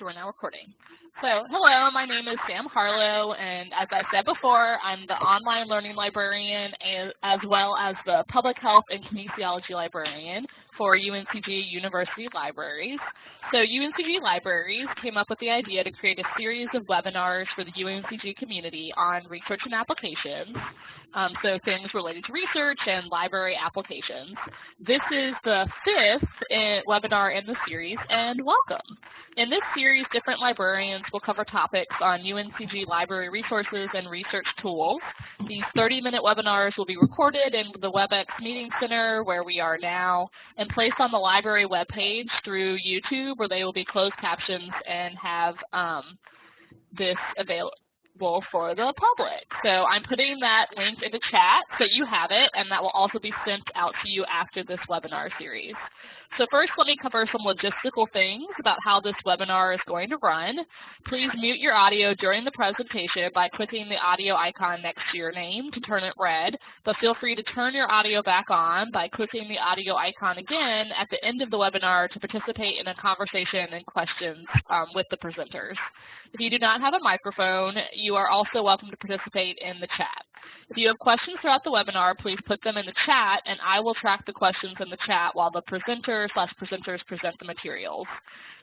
so we're now recording. So, hello, my name is Sam Harlow, and as I said before, I'm the online learning librarian as well as the public health and kinesiology librarian for UNCG University Libraries. So UNCG Libraries came up with the idea to create a series of webinars for the UNCG community on research and applications. Um, so things related to research and library applications. This is the fifth in webinar in the series, and welcome. In this series, different librarians will cover topics on UNCG library resources and research tools. These 30-minute webinars will be recorded in the WebEx Meeting Center, where we are now, and placed on the library webpage through YouTube, where they will be closed captions and have um, this available for the public. So I'm putting that link in the chat so you have it, and that will also be sent out to you after this webinar series. So first, let me cover some logistical things about how this webinar is going to run. Please mute your audio during the presentation by clicking the audio icon next to your name to turn it red, but feel free to turn your audio back on by clicking the audio icon again at the end of the webinar to participate in a conversation and questions um, with the presenters. If you do not have a microphone, you are also welcome to participate in the chat. If you have questions throughout the webinar, please put them in the chat, and I will track the questions in the chat while the presenter slash presenters present the materials.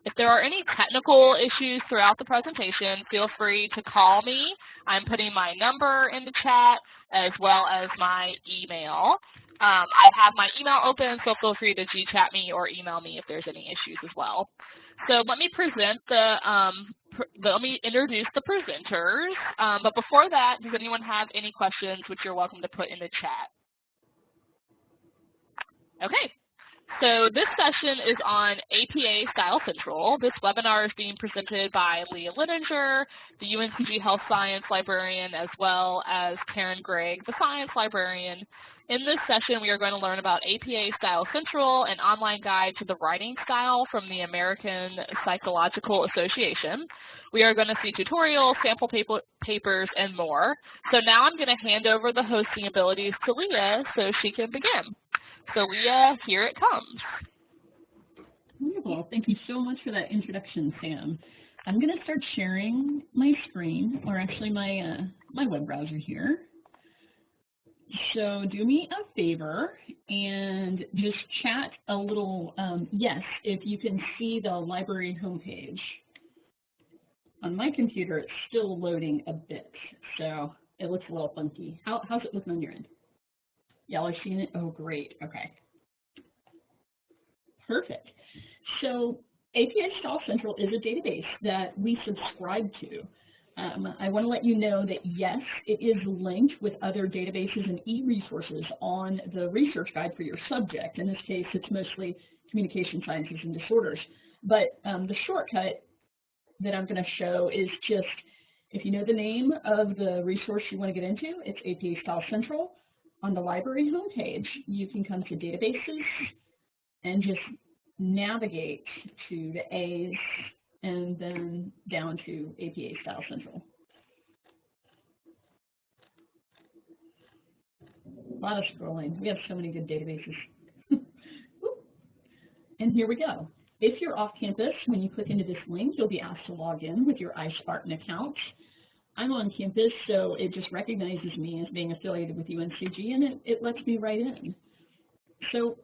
If there are any technical issues throughout the presentation, feel free to call me. I'm putting my number in the chat as well as my email. Um, I have my email open, so feel free to G-chat me or email me if there's any issues as well. So let me present the, um, pr let me introduce the presenters. Um, but before that, does anyone have any questions which you're welcome to put in the chat? Okay, so this session is on APA Style Central. This webinar is being presented by Leah Lininger, the UNCG Health Science Librarian, as well as Karen Gregg, the Science Librarian. In this session, we are going to learn about APA Style Central, an online guide to the writing style from the American Psychological Association. We are going to see tutorials, sample paper, papers, and more. So now I'm going to hand over the hosting abilities to Leah so she can begin. So Leah, here it comes. Wonderful. Thank you so much for that introduction, Sam. I'm going to start sharing my screen, or actually my, uh, my web browser here. So do me a favor and just chat a little um, yes if you can see the library homepage. On my computer, it's still loading a bit, so it looks a little funky. How, how's it looking on your end? Y'all are seeing it? Oh, great. Okay. Perfect. So APA Style Central is a database that we subscribe to. Um, I want to let you know that yes, it is linked with other databases and e-resources on the research guide for your subject. In this case, it's mostly communication sciences and disorders. But um, the shortcut that I'm going to show is just, if you know the name of the resource you want to get into, it's APA Style Central on the library homepage, you can come to databases and just navigate to the A's and then down to APA Style Central. A lot of scrolling. We have so many good databases. and here we go. If you're off campus, when you click into this link, you'll be asked to log in with your iSpartan account. I'm on campus, so it just recognizes me as being affiliated with UNCG, and it, it lets me right in. So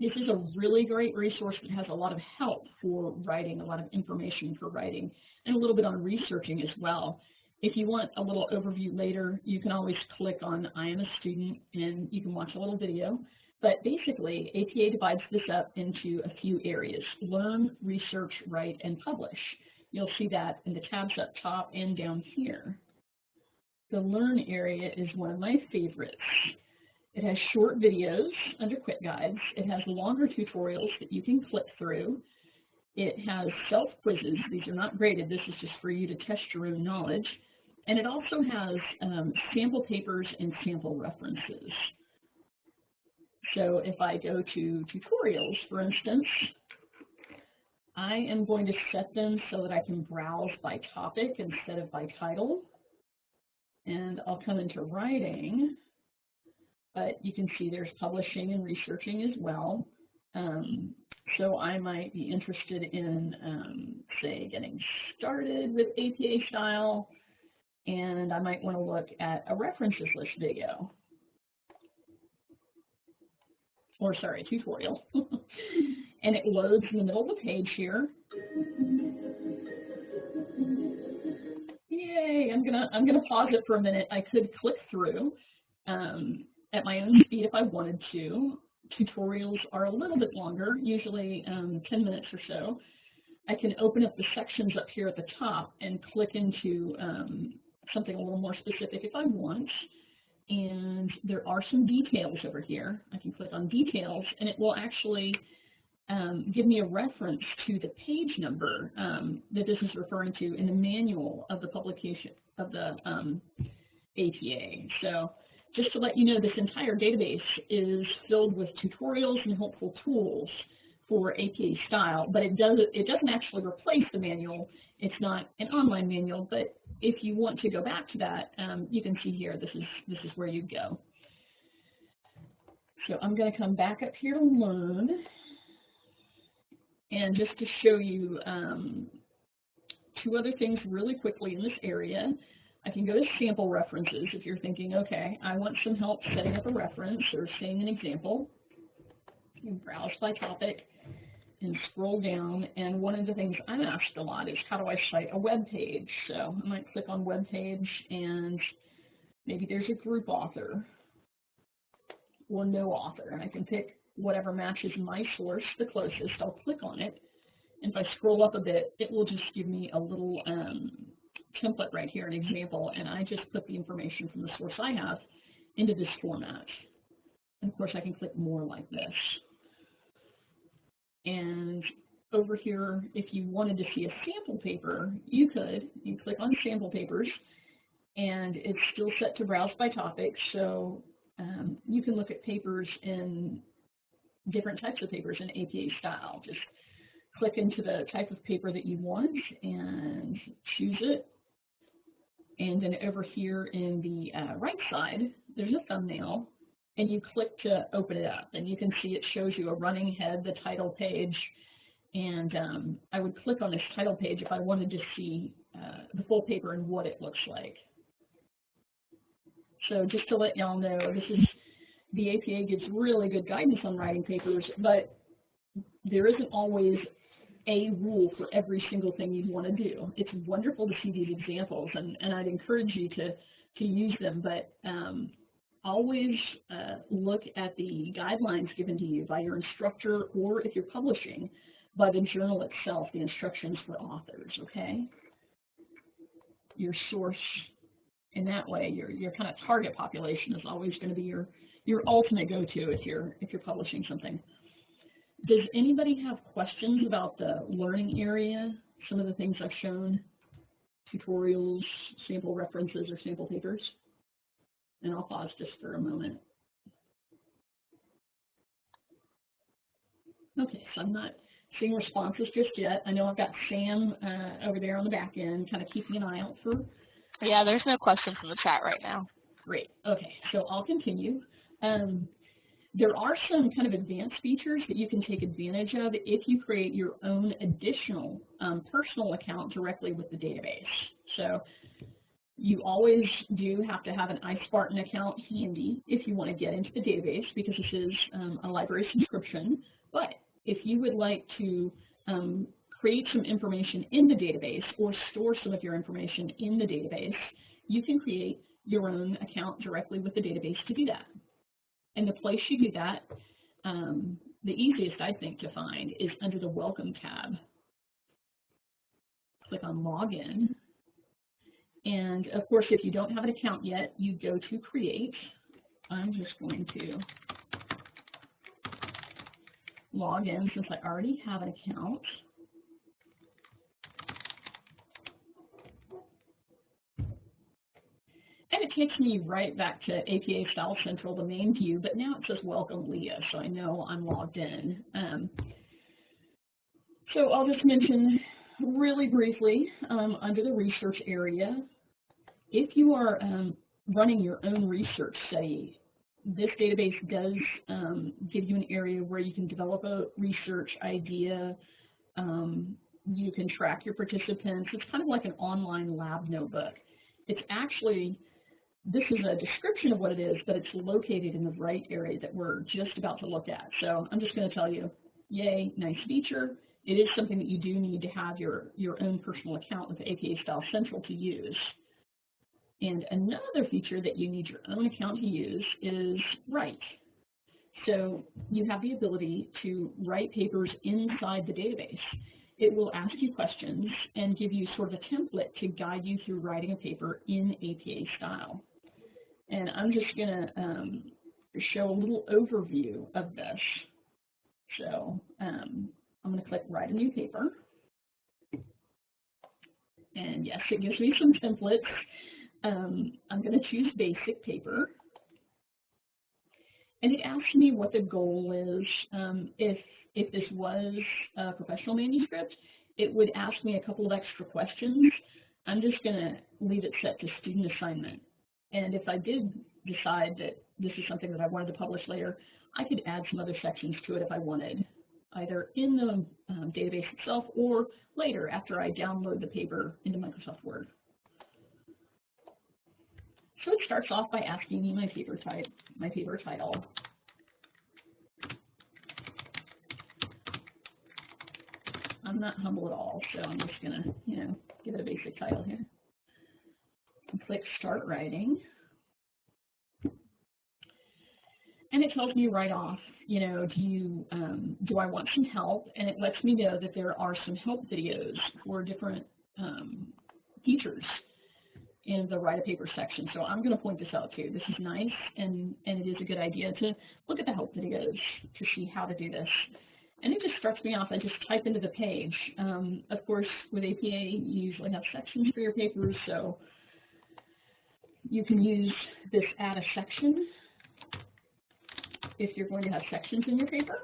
this is a really great resource that has a lot of help for writing, a lot of information for writing, and a little bit on researching as well. If you want a little overview later, you can always click on I am a student and you can watch a little video. But basically, APA divides this up into a few areas, learn, research, write, and publish. You'll see that in the tabs up top and down here. The Learn area is one of my favorites. It has short videos under quick guides. It has longer tutorials that you can click through. It has self-quizzes. These are not graded. This is just for you to test your own knowledge. And it also has um, sample papers and sample references. So if I go to tutorials, for instance, I am going to set them so that I can browse by topic instead of by title. And I'll come into writing, but you can see there's publishing and researching as well. Um, so I might be interested in, um, say, getting started with APA style, and I might want to look at a references list video. Or sorry, tutorial. and it loads in the middle of the page here. Yay, I'm gonna I'm gonna pause it for a minute. I could click through um, at my own speed if I wanted to. Tutorials are a little bit longer, usually um, 10 minutes or so. I can open up the sections up here at the top and click into um, something a little more specific if I want. And there are some details over here. I can click on details and it will actually um, give me a reference to the page number um, that this is referring to in the manual of the publication of the um, APA. So just to let you know, this entire database is filled with tutorials and helpful tools for APA style, but it, does, it doesn't actually replace the manual. It's not an online manual, but if you want to go back to that, um, you can see here, this is, this is where you go. So I'm going to come back up here to Learn. And just to show you um, two other things really quickly in this area, I can go to sample references if you're thinking, okay, I want some help setting up a reference or seeing an example. You browse by topic and scroll down. And one of the things I'm asked a lot is how do I cite a web page? So I might click on web page and maybe there's a group author or no author. And I can pick whatever matches my source the closest. I'll click on it. And if I scroll up a bit, it will just give me a little um, template right here, an example, and I just put the information from the source I have into this format. And of course, I can click more like this. And over here, if you wanted to see a sample paper, you could. You click on sample papers, and it's still set to browse by topic, so um, you can look at papers in different types of papers in APA style. Just click into the type of paper that you want and choose it. And then over here in the uh, right side, there's a thumbnail, and you click to open it up. And you can see it shows you a running head, the title page, and um, I would click on this title page if I wanted to see uh, the full paper and what it looks like. So just to let y'all know, this is the APA gives really good guidance on writing papers, but there isn't always a rule for every single thing you'd want to do. It's wonderful to see these examples, and, and I'd encourage you to, to use them, but um, always uh, look at the guidelines given to you by your instructor, or if you're publishing, by the journal itself, the instructions for authors, okay? Your source, in that way, your, your kind of target population is always going to be your your ultimate go-to if you're if you're publishing something. Does anybody have questions about the learning area? Some of the things I've shown, tutorials, sample references, or sample papers? And I'll pause just for a moment. Okay, so I'm not seeing responses just yet. I know I've got Sam uh, over there on the back end, kind of keeping an eye out for. Yeah, there's no questions in the chat right now. Great. Okay, so I'll continue. Um, there are some kind of advanced features that you can take advantage of if you create your own additional um, personal account directly with the database. So you always do have to have an iSpartan account handy if you want to get into the database because this is um, a library subscription. But if you would like to um, create some information in the database or store some of your information in the database, you can create your own account directly with the database to do that. And the place you do that, um, the easiest I think to find is under the Welcome tab. Click on Login. And of course, if you don't have an account yet, you go to Create. I'm just going to log in since I already have an account. And it takes me right back to APA Style Central, the main view, but now it says Welcome Leah, so I know I'm logged in. Um, so I'll just mention really briefly um, under the research area, if you are um, running your own research study this database does um, give you an area where you can develop a research idea. Um, you can track your participants. It's kind of like an online lab notebook. It's actually, this is a description of what it is, but it's located in the right area that we're just about to look at. So I'm just going to tell you, yay, nice feature. It is something that you do need to have your, your own personal account with APA Style Central to use. And another feature that you need your own account to use is Write. So you have the ability to write papers inside the database. It will ask you questions and give you sort of a template to guide you through writing a paper in APA style. And I'm just going to um, show a little overview of this. So um, I'm going to click Write a New Paper. And yes, it gives me some templates. Um, I'm going to choose basic paper. And it asks me what the goal is. Um, if, if this was a professional manuscript, it would ask me a couple of extra questions. I'm just going to leave it set to student assignment. And if I did decide that this is something that I wanted to publish later, I could add some other sections to it if I wanted, either in the um, database itself or later after I download the paper into Microsoft Word. So it starts off by asking me my paper type, my paper title. I'm not humble at all, so I'm just gonna, you know, give it a basic title here. And click Start Writing. And it tells me right off, you know, do you, um, do I want some help? And it lets me know that there are some help videos for different um, teachers in the write a paper section. So I'm going to point this out too. This is nice and, and it is a good idea to look at the help videos to see how to do this. And it just starts me off. I just type into the page. Um, of course, with APA, you usually have sections for your papers, so you can use this add a section if you're going to have sections in your paper.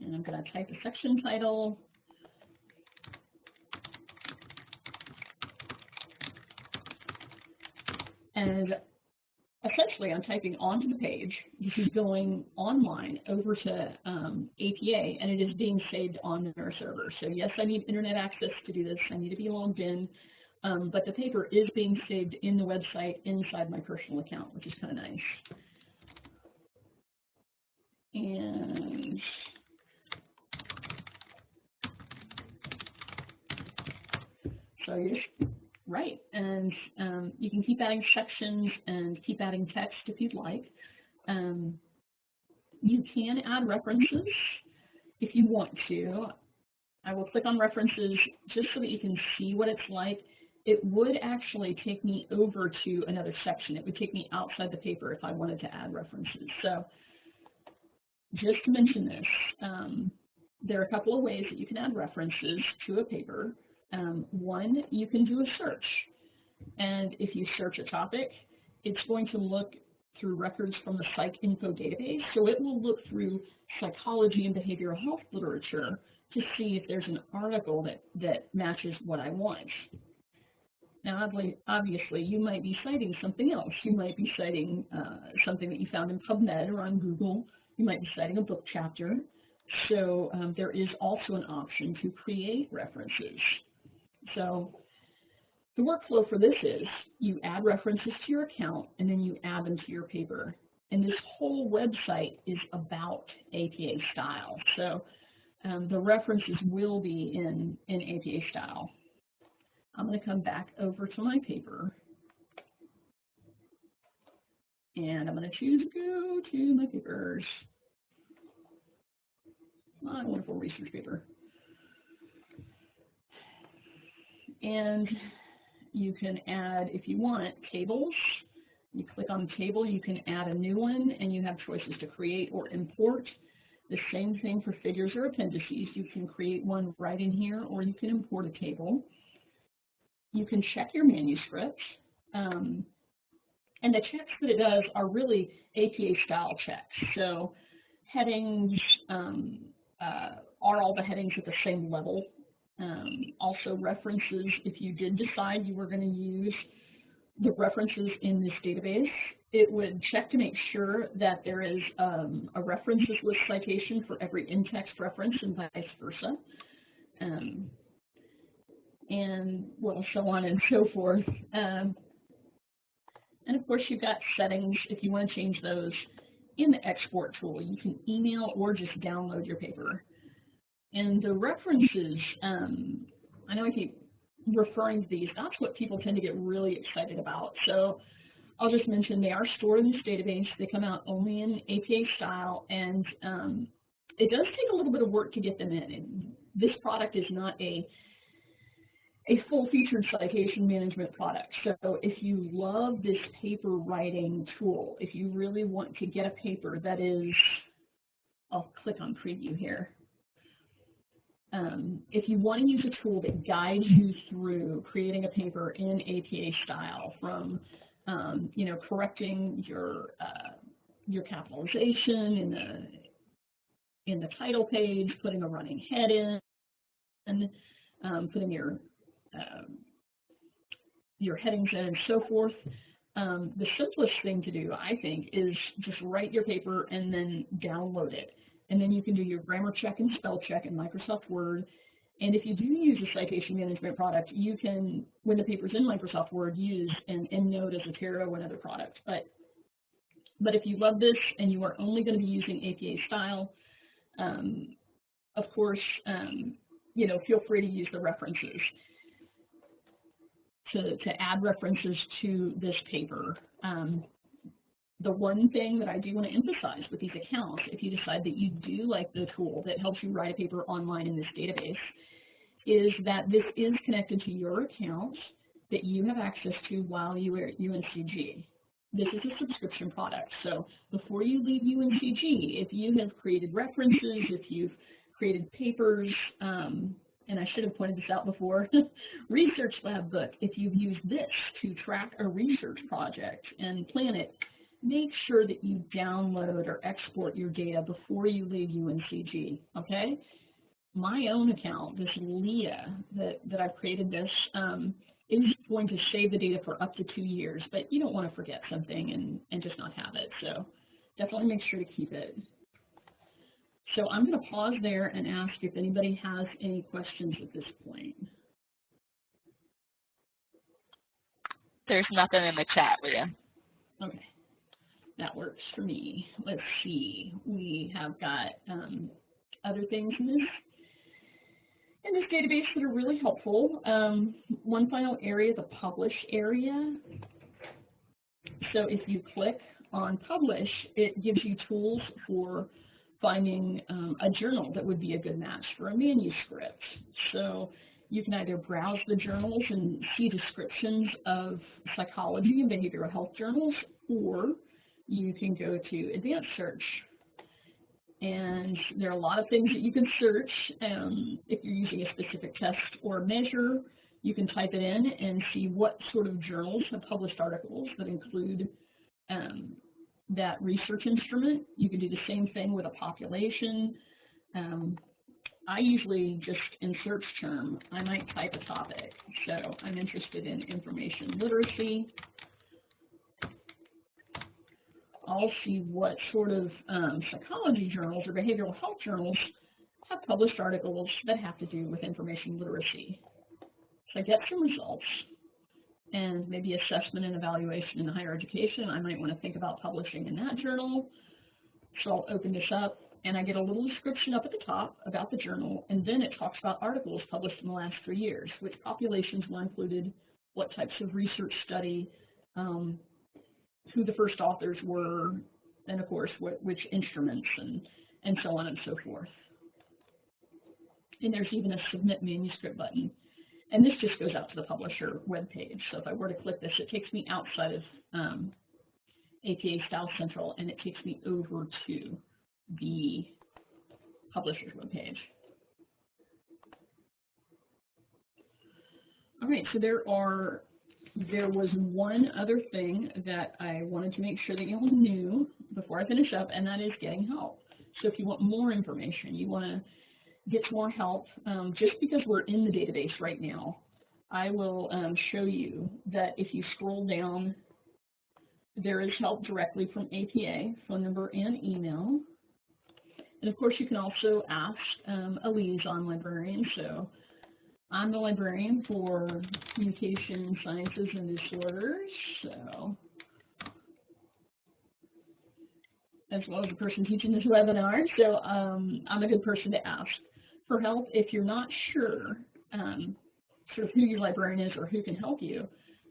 And I'm going to type a section title. And essentially I'm typing onto the page. This is going online over to um, APA and it is being saved on their server. So yes, I need internet access to do this. I need to be logged in. Um, but the paper is being saved in the website inside my personal account, which is kind of nice. And so you just write, and um, you can keep adding sections and keep adding text if you'd like. Um, you can add references if you want to. I will click on references just so that you can see what it's like. It would actually take me over to another section. It would take me outside the paper if I wanted to add references. So just to mention this, um, there are a couple of ways that you can add references to a paper. Um, one, you can do a search. And if you search a topic, it's going to look through records from the PsycInfo database. So it will look through psychology and behavioral health literature to see if there's an article that, that matches what I want. Now, obviously, you might be citing something else. You might be citing uh, something that you found in PubMed or on Google. You might be citing a book chapter. So um, there is also an option to create references. So the workflow for this is you add references to your account and then you add them to your paper. And this whole website is about APA style. So um, the references will be in, in APA style. I'm going to come back over to my paper. And I'm going to choose go to my papers. My wonderful research paper. and you can add, if you want, tables. You click on table, you can add a new one, and you have choices to create or import. The same thing for figures or appendices. You can create one right in here, or you can import a table. You can check your manuscripts. Um, and the checks that it does are really APA style checks. So headings, um, uh, are all the headings at the same level um, also references if you did decide you were going to use the references in this database, it would check to make sure that there is um, a references list citation for every in-text reference and vice versa. Um, and well, so on and so forth. Um, and of course, you've got settings if you want to change those in the export tool. You can email or just download your paper. And the references, um, I know I keep referring to these, that's what people tend to get really excited about. So I'll just mention they are stored in this database. They come out only in APA style, and um, it does take a little bit of work to get them in. And this product is not a a full-featured citation management product. So if you love this paper writing tool, if you really want to get a paper that is, I'll click on preview here. Um, if you want to use a tool that guides you through creating a paper in APA style from, um, you know, correcting your uh, your capitalization in the in the title page, putting a running head in, and um, putting your um, your headings in and so forth. Um, the simplest thing to do, I think, is just write your paper and then download it. And then you can do your grammar check and spell check in Microsoft Word. And if you do use a citation management product, you can, when the paper's in Microsoft Word, use an EndNote as a Zotero and other product. But, but if you love this and you are only going to be using APA style, um, of course, um, you know, feel free to use the references to, to add references to this paper. Um, the one thing that I do want to emphasize with these accounts, if you decide that you do like the tool that helps you write a paper online in this database, is that this is connected to your account that you have access to while you are at UNCG. This is a subscription product, so before you leave UNCG, if you have created references, if you've created papers, um, and I should have pointed this out before, Research Lab Book, if you've used this to track a research project and plan it, make sure that you download or export your data before you leave UNCG, okay? My own account, this Leah that, that I've created this, um, is going to save the data for up to two years, but you don't want to forget something and, and just not have it. So definitely make sure to keep it. So I'm going to pause there and ask if anybody has any questions at this point. There's nothing in the chat, Leah. Okay, that works for me. Let's see. We have got um, other things in this in this database that are really helpful. Um, one final area, the publish area. So if you click on publish, it gives you tools for finding um, a journal that would be a good match for a manuscript. So you can either browse the journals and see descriptions of psychology and behavioral health journals, or you can go to advanced search. And there are a lot of things that you can search. Um, if you're using a specific test or measure, you can type it in and see what sort of journals have published articles that include um, that research instrument. You can do the same thing with a population. Um, I usually just in search term, I might type a topic. So I'm interested in information literacy. I'll see what sort of um, psychology journals or behavioral health journals have published articles that have to do with information literacy. So I get some results and maybe assessment and evaluation in higher education. I might want to think about publishing in that journal. So I'll open this up and I get a little description up at the top about the journal and then it talks about articles published in the last three years, which populations were included, what types of research study, um, who the first authors were, and of course what, which instruments and, and so on and so forth. And there's even a submit manuscript button and this just goes out to the publisher web page. So if I were to click this, it takes me outside of um, APA Style Central and it takes me over to the publisher's web page. All right, so there are, there was one other thing that I wanted to make sure that you all knew before I finish up, and that is getting help. So if you want more information, you want to gets more help. Um, just because we're in the database right now I will um, show you that if you scroll down, there is help directly from APA, phone number and email. And of course, you can also ask um, a liaison librarian. So I'm the librarian for communication sciences and disorders. So as well as the person teaching this webinar. So um, I'm a good person to ask for help if you're not sure um, sort of who your librarian is or who can help you.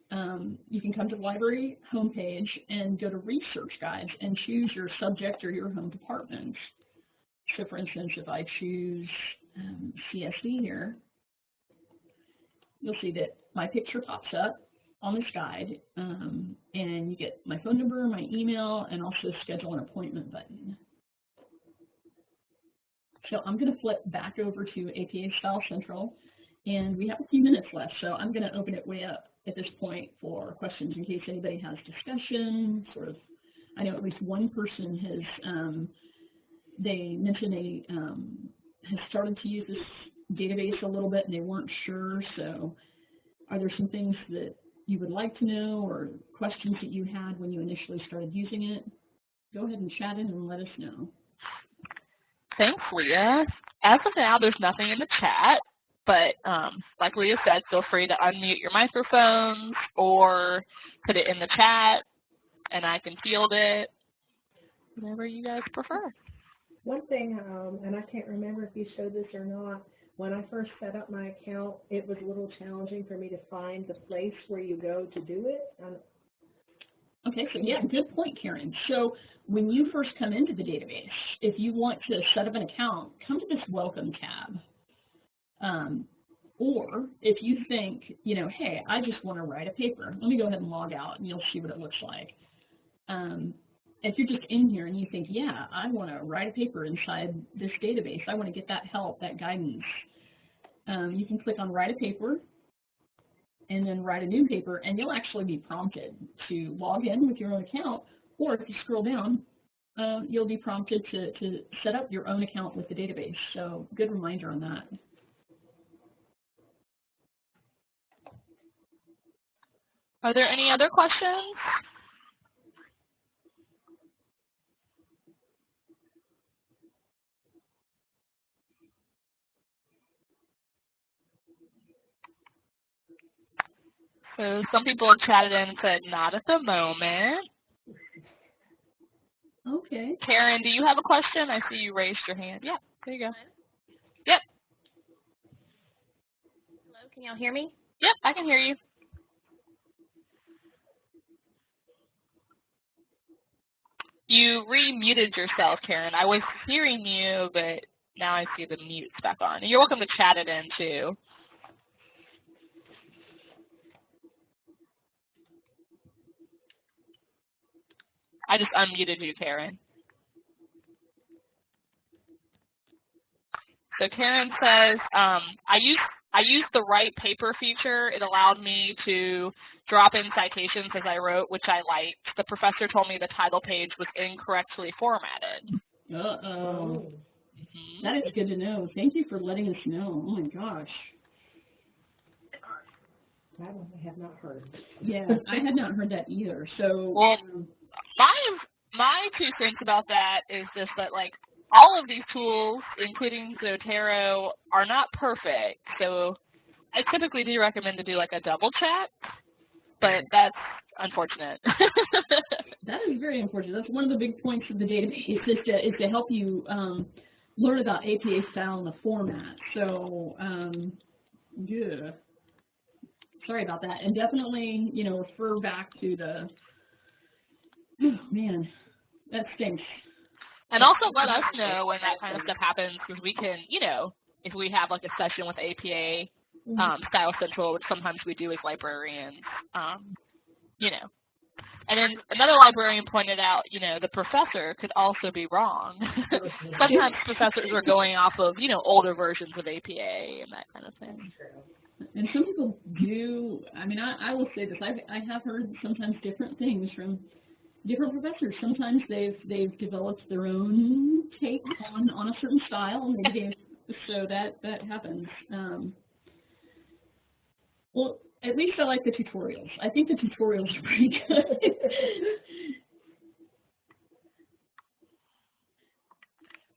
Um, you can come to the library homepage and go to research guides and choose your subject or your home department. So for instance, if I choose um, CSD here, you'll see that my picture pops up on this guide, um, and you get my phone number, my email, and also schedule an appointment button. So I'm going to flip back over to APA Style Central, and we have a few minutes left, so I'm going to open it way up at this point for questions in case anybody has discussion, sort of, I know at least one person has, um, they mentioned they um, has started to use this database a little bit and they weren't sure, so are there some things that you would like to know or questions that you had when you initially started using it? Go ahead and chat in and let us know. Thanks, Leah. As of now, there's nothing in the chat, but um, like Leah said, feel free to unmute your microphones or put it in the chat, and I can field it, whatever you guys prefer. One thing, um, and I can't remember if you showed this or not, when I first set up my account, it was a little challenging for me to find the place where you go to do it. Okay, so yeah, good point, Karen. So when you first come into the database, if you want to set up an account, come to this Welcome tab. Um, or if you think, you know, hey, I just want to write a paper, let me go ahead and log out and you'll see what it looks like. Um, if you're just in here and you think, yeah, I want to write a paper inside this database, I want to get that help, that guidance, um, you can click on Write a Paper, and then write a new paper, and you'll actually be prompted to log in with your own account, or if you scroll down, uh, you'll be prompted to, to set up your own account with the database. So good reminder on that. Are there any other questions? So some people have chatted in and said, not at the moment. Okay. Karen, do you have a question? I see you raised your hand. Yeah, there you go. Yep. Hello, can y'all hear me? Yep, I can hear you. You re-muted yourself, Karen. I was hearing you, but now I see the mute's back on. And you're welcome to chat it in, too. I just unmuted you, Karen. So Karen says, um, I used I used the write paper feature. It allowed me to drop in citations as I wrote, which I liked. The professor told me the title page was incorrectly formatted. Uh-oh. Mm -hmm. That is good to know. Thank you for letting us know. Oh my gosh. That one I have not heard. Yeah, I had not heard that either. So well, um, my my two cents about that is just that like all of these tools, including Zotero, are not perfect. So I typically do recommend to do like a double check, but that's unfortunate. that is very unfortunate. That's one of the big points of the database is to, is to help you um, learn about APA style and the format. So um, yeah, sorry about that. And definitely, you know, refer back to the Oh, man, that stinks. And also let us know when that kind of stuff happens because we can, you know, if we have like a session with APA mm-hmm. um, Style Central, which sometimes we do as librarians, um, you know. And then another librarian pointed out, you know, the professor could also be wrong. sometimes professors are going off of, you know, older versions of APA and that kind of thing. And some people do, I mean, I, I will say this, I've, I have heard sometimes different things from different professors. Sometimes they've they've developed their own take on on a certain style, so that that happens. Um, Well, at least I like the tutorials. I think the tutorials are pretty good.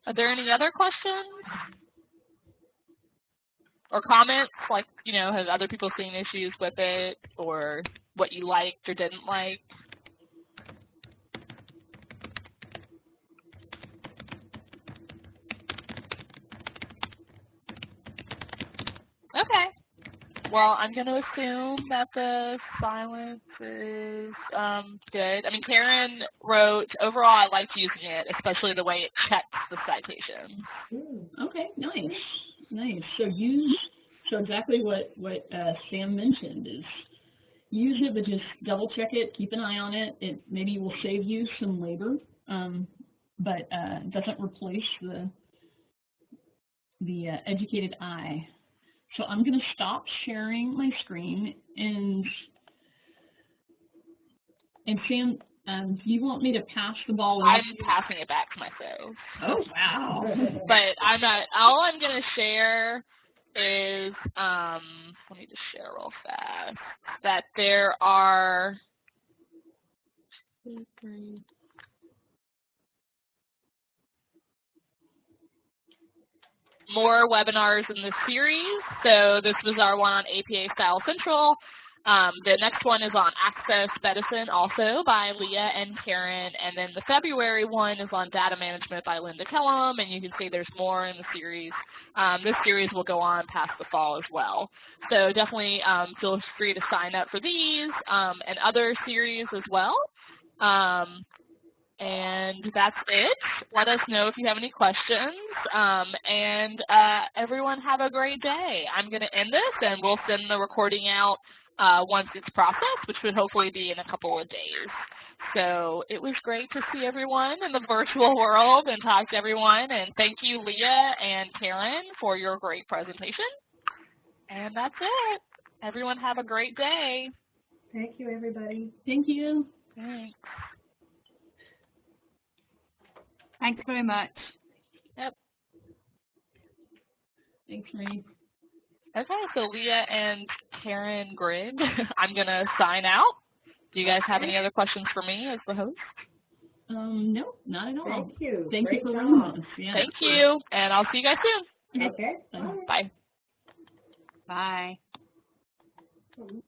Are there any other questions? Or comments, like, you know, have other people seen issues with it, or what you liked or didn't like? Okay. Well, I'm going to assume that the silence is um, good. I mean, Karen wrote, overall, I liked using it, especially the way it checks the citation. Hmm. okay, nice, nice. So use, so exactly what, what uh, Sam mentioned is use it, but just double check it, keep an eye on it. It maybe will save you some labor, um, but uh, doesn't replace the, the uh, educated eye. So I'm going to stop sharing my screen and and Sam, um, do you want me to pass the ball? I'm on? passing it back to myself. Oh wow! but I'm not, all I'm going to share is, um, let me just share real fast, that there are, two, three, more webinars in this series. So this was our one on APA Style Central. Um, the next one is on Access Medicine, also by Leah and Karen. And then the February one is on Data Management by Linda Kellum. And you can see there's more in the series. Um, this series will go on past the fall as well. So definitely um, feel free to sign up for these um, and other series as well. And that's it. Let us know if you have any questions. Um, and uh, everyone have a great day. I'm going to end this and we'll send the recording out uh, once it's processed, which would hopefully be in a couple of days. So it was great to see everyone in the virtual world and talk to everyone. And thank you, Leah and Karen, for your great presentation. And that's it. Everyone have a great day. Thank you, everybody. Thank you. Thanks. Thanks very much. Yep. Thanks, Marie. Okay, so Leah and Karen Grigg, I'm going to sign out. Do you guys have any other questions for me as the host? Um, no, not at all. Thank you. Thank Great you for job. running. Yeah. Thank you, and I'll see you guys soon. Okay. Bye. Bye. Bye. Bye.